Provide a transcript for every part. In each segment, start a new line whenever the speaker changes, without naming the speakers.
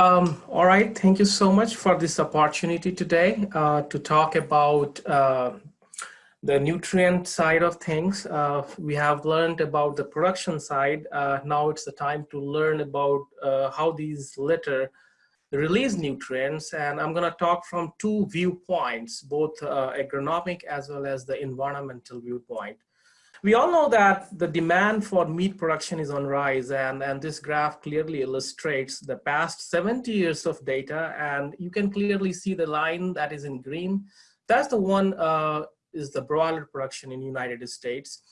Um, all right, thank you so much for this opportunity today uh, to talk about uh, the nutrient side of things. Uh, we have learned about the production side. Uh, now it's the time to learn about uh, how these litter release nutrients. And I'm gonna talk from two viewpoints, both uh, agronomic as well as the environmental viewpoint. We all know that the demand for meat production is on rise and, and this graph clearly illustrates the past 70 years of data and you can clearly see the line that is in green. That's the one uh, is the broiler production in United States.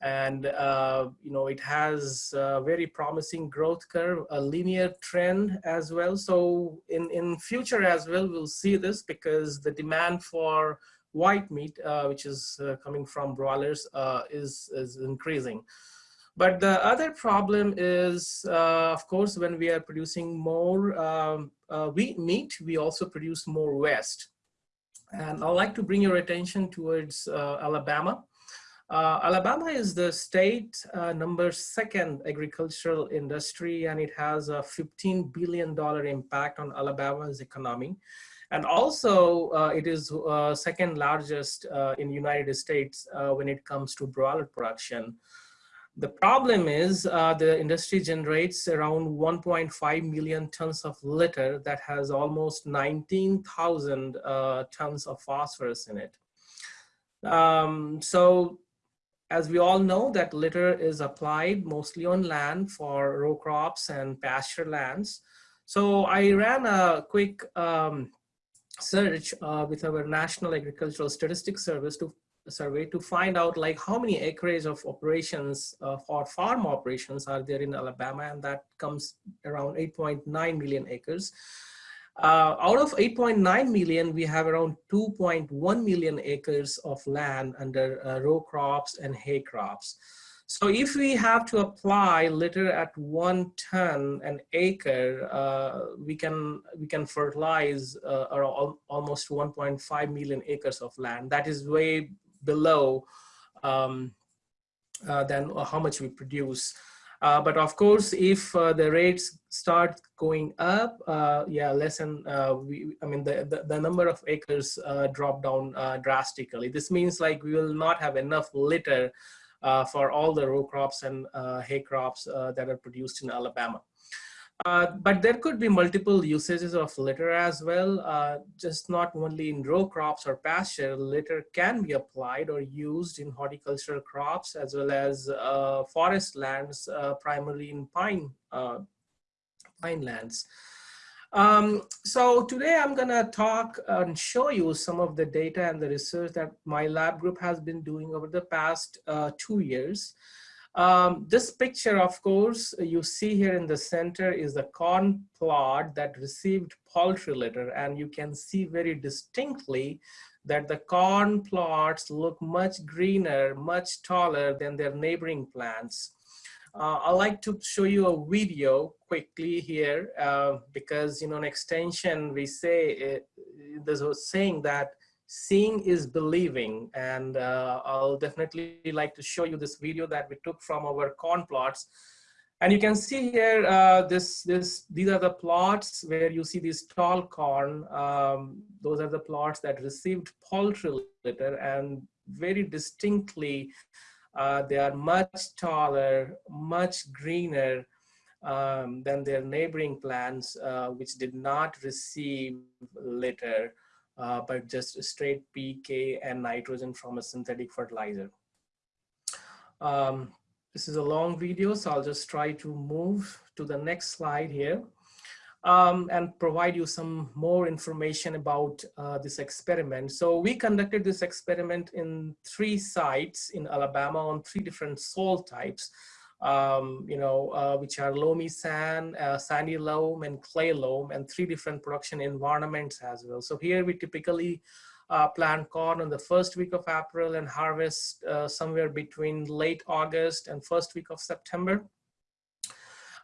And, uh, you know, it has a very promising growth curve, a linear trend as well. So in, in future as well, we'll see this because the demand for white meat, uh, which is uh, coming from broilers, uh, is, is increasing. But the other problem is, uh, of course, when we are producing more um, uh, wheat meat, we also produce more waste. And I'd like to bring your attention towards uh, Alabama. Alabama is the state number second agricultural industry, and it has a $15 billion impact on Alabama's economy. And also, uh, it is uh, second largest uh, in United States when it comes to broiler production. The problem is uh, the industry generates around 1.5 million tons of litter that has almost 19,000 uh, tons of phosphorus in it. Um, so as we all know that litter is applied mostly on land for row crops and pasture lands. So I ran a quick um, search uh, with our National Agricultural Statistics Service to survey to find out like how many acreage of operations uh, for farm operations are there in Alabama and that comes around 8.9 million acres. Uh, out of 8.9 million, we have around 2.1 million acres of land under uh, row crops and hay crops. So if we have to apply litter at one ton an acre, uh, we can we can fertilize uh, almost 1.5 million acres of land. That is way below um, uh, than how much we produce. Uh, but of course, if uh, the rates start going up, uh, yeah, less than, we, I mean, the, the, the, number of acres drop down drastically. This means like we will not have enough litter for all the row crops and uh, hay crops uh, that are produced in Alabama. Uh, but there could be multiple usages of litter as well, uh, just not only in row crops or pasture, litter can be applied or used in horticultural crops as well as uh, forest lands, primarily in pine, pine lands. Um, so today I'm gonna talk and show you some of the data and the research that my lab group has been doing over the past uh, two years. Um, this picture, of course, you see here in the center is the corn plot that received poultry litter and you can see very distinctly that the corn plots look much greener, much taller than their neighboring plants. Uh, I'd like to show you a video quickly here uh, because, you know, an extension, we say, it, there's a saying that seeing is believing. And uh, I'll definitely like to show you this video that we took from our corn plots. And you can see here, uh, this, this, these are the plots where you see these tall corn. Um, those are the plots that received poultry litter and very distinctly uh, they are much taller, much greener um, than their neighboring plants, uh, which did not receive litter, uh, but just straight PK and nitrogen from a synthetic fertilizer. Um, this is a long video, so I'll just try to move to the next slide here um, and provide you some more information about uh, this experiment. So we conducted this experiment in three sites in Alabama on three different soil types, um, you know, uh, which are loamy sand, uh, sandy loam, and clay loam, and three different production environments as well. So here we typically uh, plant corn in the first week of April and harvest uh, somewhere between late August and first week of September.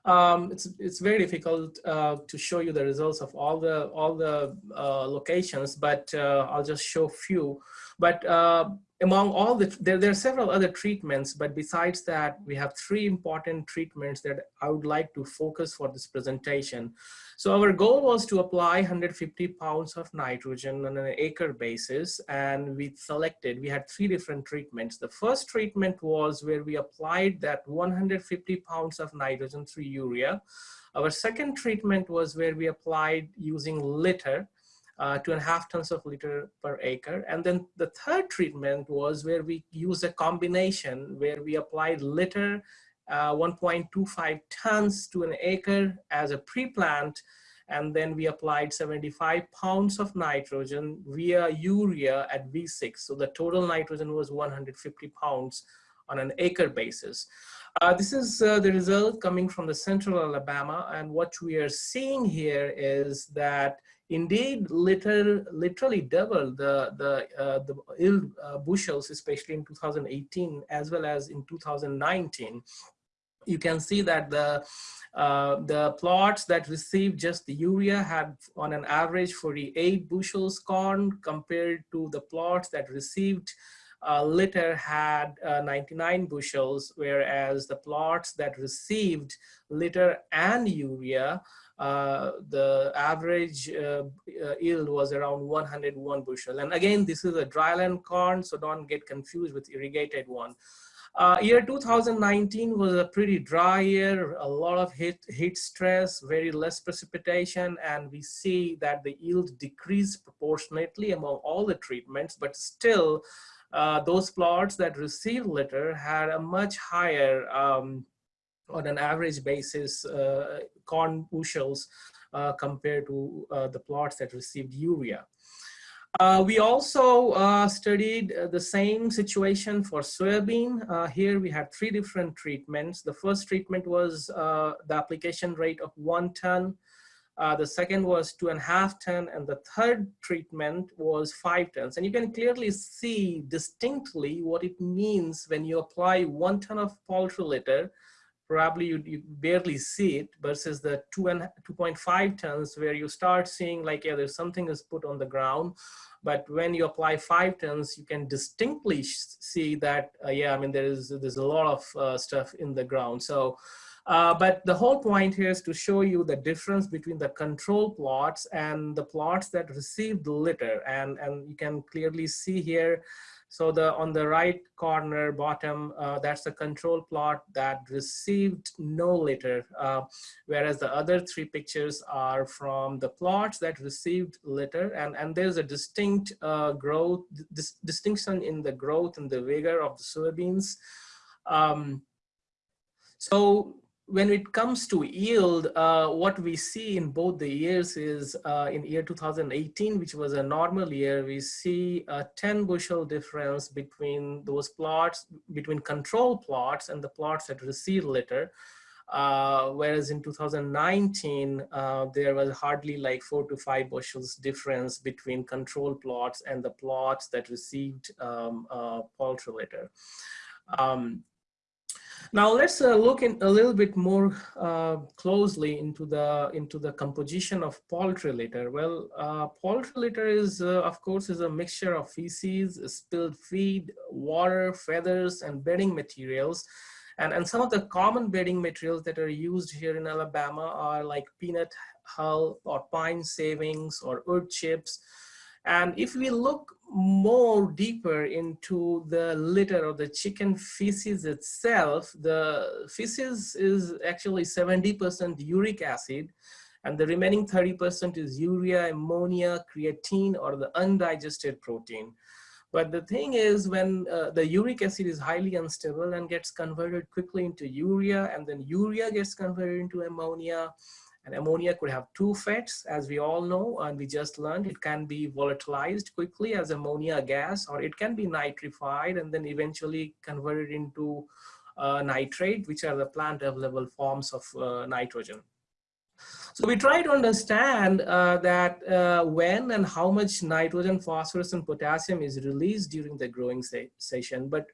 Um, it's it's very difficult uh, to show you the results of all the all the uh, locations, but uh, I'll just show few. But uh, among all the, there, there are several other treatments, but besides that, we have three important treatments that I would like to focus for this presentation. So our goal was to apply 150 pounds of nitrogen on an acre basis, and we selected, we had three different treatments. The first treatment was where we applied that 150 pounds of nitrogen through urea. Our second treatment was where we applied using litter, uh, two and a half tons of litter per acre. And then the third treatment was where we used a combination where we applied litter uh, 1.25 tons to an acre as a pre-plant and then we applied 75 pounds of nitrogen via urea at V6. So the total nitrogen was 150 pounds on an acre basis. Uh, this is uh, the result coming from the central Alabama and what we are seeing here is that indeed liter literally doubled the, the, uh, the uh, bushels, especially in 2018 as well as in 2019. You can see that the uh, the plots that received just the urea had on an average 48 bushels corn compared to the plots that received uh, litter had uh, 99 bushels, whereas the plots that received litter and urea uh, the average uh, uh, yield was around 101 bushel. And again, this is a dryland corn, so don't get confused with irrigated one. Uh, year 2019 was a pretty dry year, a lot of heat, heat stress, very less precipitation, and we see that the yield decreased proportionately among all the treatments, but still uh, those plots that received litter had a much higher um, on an average basis uh, corn bushels uh, compared to uh, the plots that received urea. Uh, we also uh, studied the same situation for soybean. here we had three different treatments. The first treatment was the application rate of one ton. the second was two and a half ton, and the third treatment was five tons. And you can clearly see distinctly what it means when you apply one ton of poultry litter probably you, you barely see it versus the two and 2.5 tons where you start seeing like, yeah, there's something is put on the ground. But when you apply five tons, you can distinctly see that, uh, yeah, I mean, there is, there's a lot of uh, stuff in the ground. So, uh, but the whole point here is to show you the difference between the control plots and the plots that receive the litter. And, and you can clearly see here so the on the right corner bottom, uh, that's the control plot that received no litter, uh, whereas the other three pictures are from the plots that received litter, and and there's a distinct uh, growth dis distinction in the growth and the vigor of the soybeans. Um, so when it comes to yield, uh, what we see in both the years is uh, in year 2018, which was a normal year, we see a 10 bushel difference between those plots, between control plots and the plots that receive litter. Uh, whereas in 2019, uh, there was hardly like four to five bushels difference between control plots and the plots that received um, uh, poultry litter. Um, now let's uh, look in a little bit more uh, closely into the into the composition of poultry litter. Well, uh, poultry litter is, uh, of course, is a mixture of feces, spilled feed, water, feathers, and bedding materials. And, and some of the common bedding materials that are used here in Alabama are like peanut hull or pine savings or wood chips. And if we look more deeper into the litter or the chicken feces itself, the feces is actually 70% uric acid and the remaining 30% is urea, ammonia, creatine, or the undigested protein. But the thing is when uh, the uric acid is highly unstable and gets converted quickly into urea and then urea gets converted into ammonia and ammonia could have two effects, as we all know, and we just learned it can be volatilized quickly as ammonia gas, or it can be nitrified and then eventually converted into uh, nitrate, which are the plant available forms of uh, nitrogen. So we try to understand uh, that uh, when and how much nitrogen, phosphorus, and potassium is released during the growing se session. But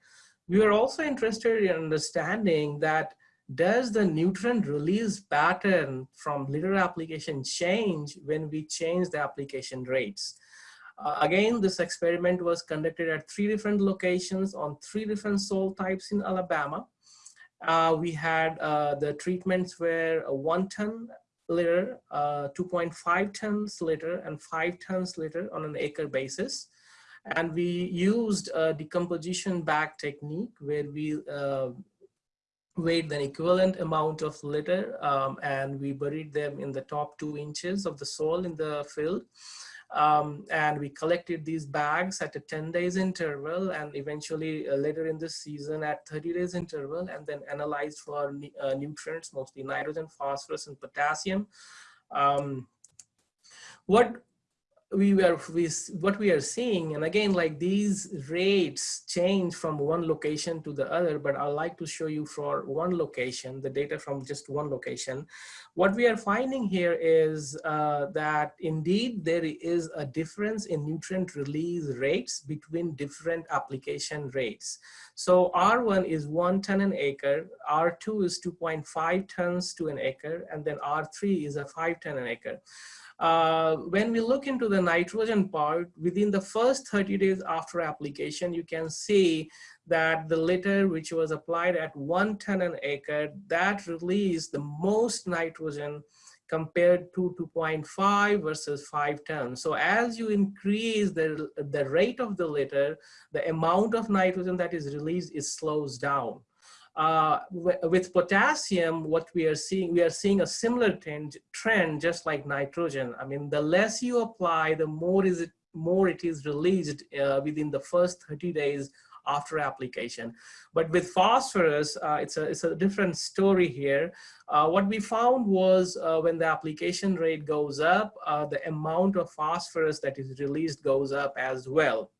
we were also interested in understanding that does the nutrient release pattern from litter application change when we change the application rates? Uh, again, this experiment was conducted at three different locations on three different soil types in Alabama. Uh, we had uh, the treatments were one ton litter, uh, 2.5 tons litter, and 5 tons litter on an acre basis. And we used a decomposition bag technique where we uh, weighed an equivalent amount of litter um, and we buried them in the top two inches of the soil in the field. Um, and we collected these bags at a 10 days interval and eventually uh, later in the season at 30 days interval and then analyzed for uh, nutrients, mostly nitrogen, phosphorus, and potassium. Um, what we were we, what we are seeing and again like these rates change from one location to the other but i like to show you for one location the data from just one location. What we are finding here is uh, that indeed there is a difference in nutrient release rates between different application rates. So r1 is one ton an acre r2 is 2.5 tons to an acre and then r3 is a five ton an acre uh, when we look into the nitrogen part, within the first 30 days after application, you can see that the litter which was applied at one ton an acre, that released the most nitrogen compared to 2.5 versus 5 tons. So as you increase the, the rate of the litter, the amount of nitrogen that is released is slows down. Uh, with potassium, what we are seeing, we are seeing a similar trend, trend just like nitrogen. I mean, the less you apply, the more is it more it is released uh, within the first 30 days after application. But with phosphorus, uh, it's, a, it's a different story here. Uh, what we found was uh, when the application rate goes up, uh, the amount of phosphorus that is released goes up as well.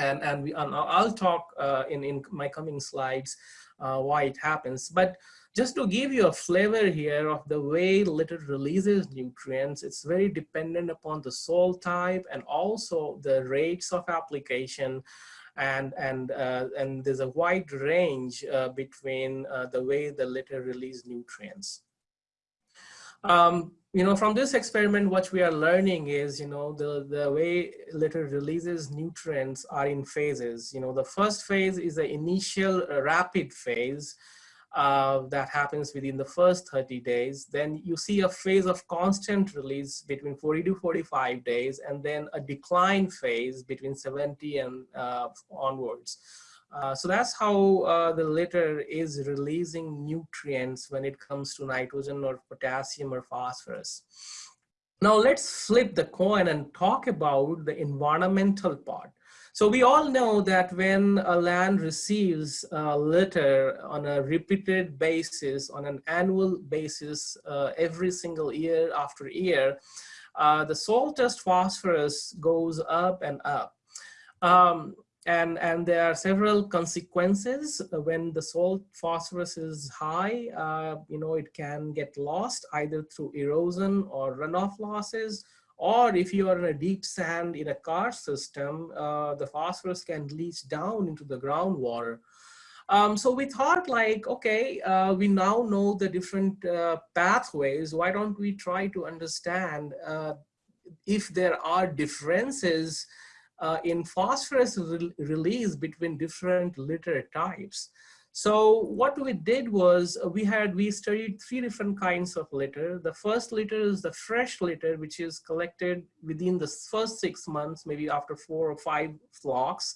And, and, we, and I'll talk uh, in, in my coming slides uh, why it happens. But just to give you a flavor here of the way litter releases nutrients, it's very dependent upon the soil type and also the rates of application. And, and, uh, and there's a wide range uh, between uh, the way the litter release nutrients. Um, you know, from this experiment, what we are learning is, you know, the, the way litter releases nutrients are in phases. You know, the first phase is the initial uh, rapid phase uh, that happens within the first 30 days. Then you see a phase of constant release between 40 to 45 days, and then a decline phase between 70 and uh, onwards. Uh, so that's how uh, the litter is releasing nutrients when it comes to nitrogen or potassium or phosphorus. Now let's flip the coin and talk about the environmental part. So we all know that when a land receives uh, litter on a repeated basis, on an annual basis, uh, every single year after year, uh, the soil test phosphorus goes up and up. Um, and, and there are several consequences when the salt phosphorus is high, uh, you know, it can get lost either through erosion or runoff losses, or if you are in a deep sand in a karst system, uh, the phosphorus can leach down into the groundwater. Um, so we thought like, okay, uh, we now know the different uh, pathways. Why don't we try to understand uh, if there are differences uh, in phosphorus re release between different litter types. So what we did was uh, we had, we studied three different kinds of litter. The first litter is the fresh litter, which is collected within the first six months, maybe after four or five flocks.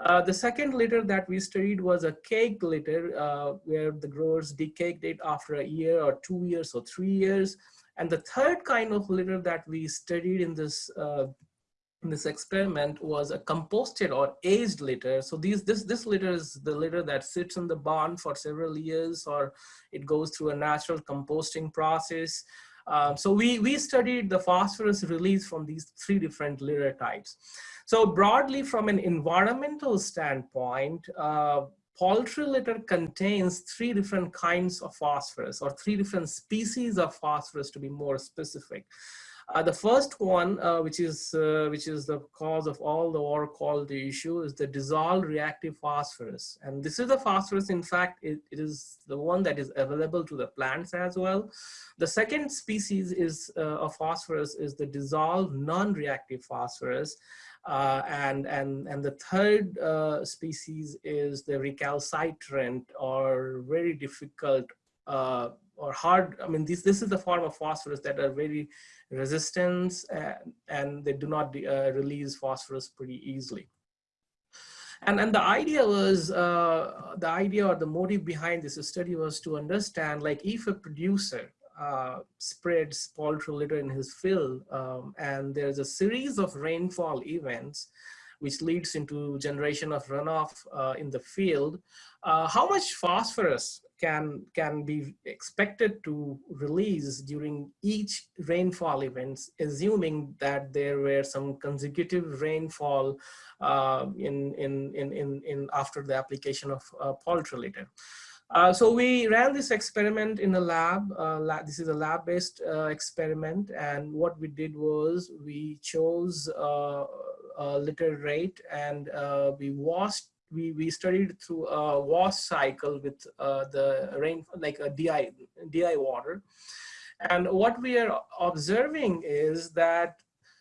Uh, the second litter that we studied was a cake litter, uh, where the growers decaked it after a year or two years or three years. And the third kind of litter that we studied in this uh, this experiment was a composted or aged litter. So these, this, this litter is the litter that sits in the barn for several years or it goes through a natural composting process. Um, so we, we studied the phosphorus release from these three different litter types. So broadly from an environmental standpoint, uh, poultry litter contains three different kinds of phosphorus or three different species of phosphorus to be more specific. Uh, the first one, uh, which is uh, which is the cause of all the water quality issue, is the dissolved reactive phosphorus. And this is the phosphorus. In fact, it, it is the one that is available to the plants as well. The second species is uh, of phosphorus is the dissolved non-reactive phosphorus. Uh, and, and, and the third uh, species is the recalcitrant or very difficult or hard, I mean, this, this is the form of phosphorus that are very resistant and, and they do not uh, release phosphorus pretty easily. And, and the idea was, uh, the idea or the motive behind this study was to understand like if a producer uh, spreads poultry litter in his field um, and there's a series of rainfall events which leads into generation of runoff uh, in the field, uh, how much phosphorus can, can be expected to release during each rainfall events, assuming that there were some consecutive rainfall uh, in, in, in, in, in after the application of uh, poultry litter. Uh, so we ran this experiment in a lab. Uh, lab this is a lab-based uh, experiment, and what we did was we chose uh, a litter rate, and uh, we washed. We we studied through a wash cycle with uh, the rain, like a DI DI water, and what we are observing is that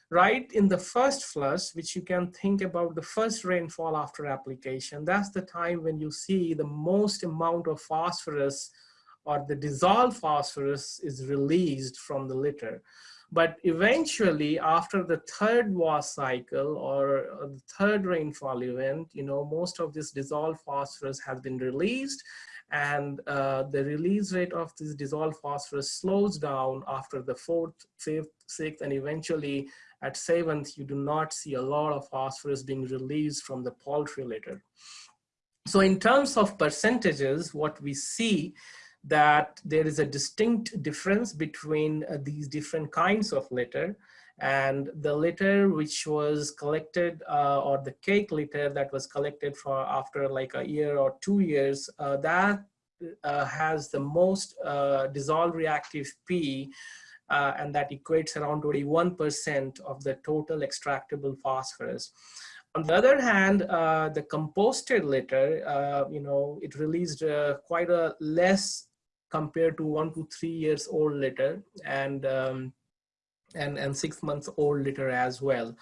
right in the first flush, which you can think about the first rainfall after application, that's the time when you see the most amount of phosphorus or the dissolved phosphorus is released from the litter. But eventually, after the third wash cycle or the third rainfall event, you know, most of this dissolved phosphorus has been released and uh, the release rate of this dissolved phosphorus slows down after the fourth, fifth, sixth, and eventually at seventh, you do not see a lot of phosphorus being released from the poultry litter. So in terms of percentages, what we see that there is a distinct difference between uh, these different kinds of litter and the litter which was collected uh, or the cake litter that was collected for after like a year or two years uh, that uh, has the most uh, dissolved reactive P uh, and that equates around 21% of the total extractable phosphorus. On the other hand, uh, the composted litter, uh, you know, it released uh, quite a less compared to one to three years old litter and, um, and, and six months old litter as well.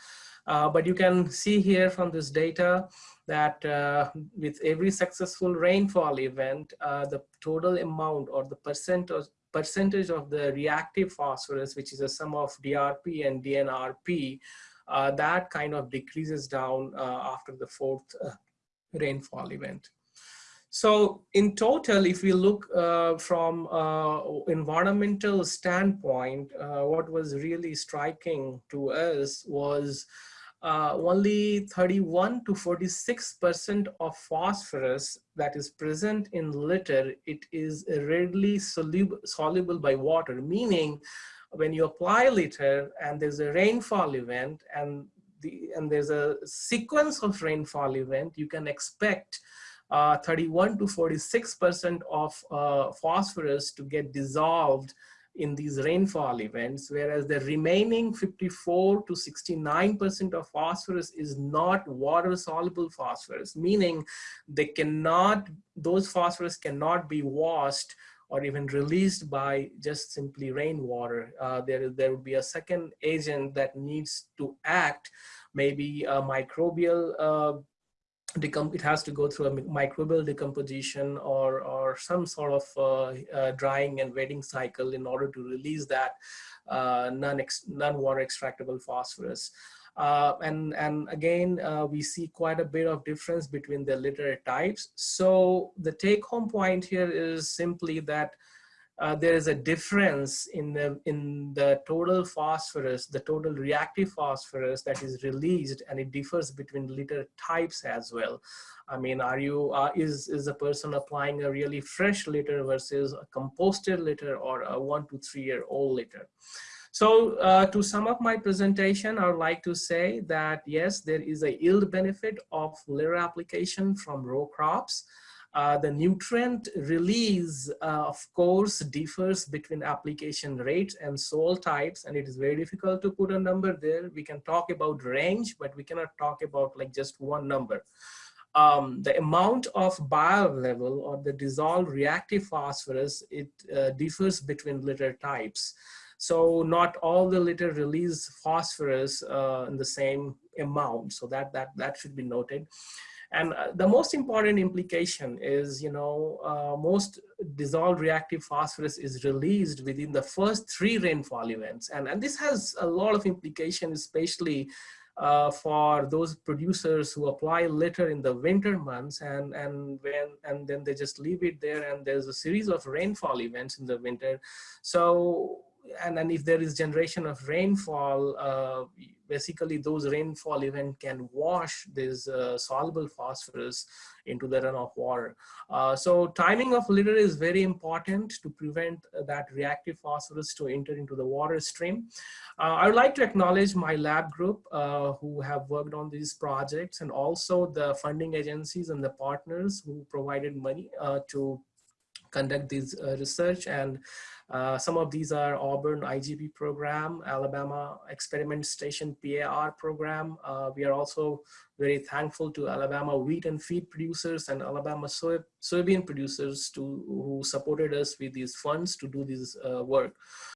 Uh, but you can see here from this data that uh, with every successful rainfall event, uh, the total amount or the percent of, percentage of the reactive phosphorus, which is a sum of DRP and DNRP, uh, that kind of decreases down uh, after the fourth uh, rainfall event. So in total, if we look uh, from uh, environmental standpoint, uh, what was really striking to us was uh, only 31 to 46% of phosphorus that is present in litter, it is readily soluble, soluble by water, meaning when you apply litter and there's a rainfall event and, the, and there's a sequence of rainfall event, you can expect uh, 31 to 46% of uh, phosphorus to get dissolved in these rainfall events, whereas the remaining 54 to 69% of phosphorus is not water soluble phosphorus, meaning they cannot, those phosphorus cannot be washed or even released by just simply rainwater. Uh, there, there would be a second agent that needs to act, maybe a microbial it has to go through a microbial decomposition or, or some sort of uh, uh, drying and wetting cycle in order to release that uh, non-water extractable phosphorus. Uh, and, and again, uh, we see quite a bit of difference between the litter types. So the take home point here is simply that uh, there is a difference in the in the total phosphorus, the total reactive phosphorus that is released, and it differs between litter types as well. I mean, are you uh, is is a person applying a really fresh litter versus a composted litter or a one to three year old litter? So uh, to sum up my presentation, I would like to say that yes, there is a yield benefit of litter application from row crops. Uh, the nutrient release, uh, of course, differs between application rates and soil types, and it is very difficult to put a number there. We can talk about range, but we cannot talk about like just one number. Um, the amount of bioavailable or the dissolved reactive phosphorus, it uh, differs between litter types. So not all the litter release phosphorus uh, in the same amount. So that, that, that should be noted. And uh, the most important implication is, you know, uh, most dissolved reactive phosphorus is released within the first three rainfall events. And, and this has a lot of implications, especially uh, for those producers who apply litter in the winter months and and when and then they just leave it there and there's a series of rainfall events in the winter so and then if there is generation of rainfall, uh, basically those rainfall event can wash this uh, soluble phosphorus into the runoff water. Uh, so timing of litter is very important to prevent that reactive phosphorus to enter into the water stream. Uh, I would like to acknowledge my lab group uh, who have worked on these projects and also the funding agencies and the partners who provided money uh, to conduct this research and uh, some of these are Auburn IGP program, Alabama Experiment Station PAR program. Uh, we are also very thankful to Alabama wheat and feed producers and Alabama soy, soybean producers to, who supported us with these funds to do this uh, work.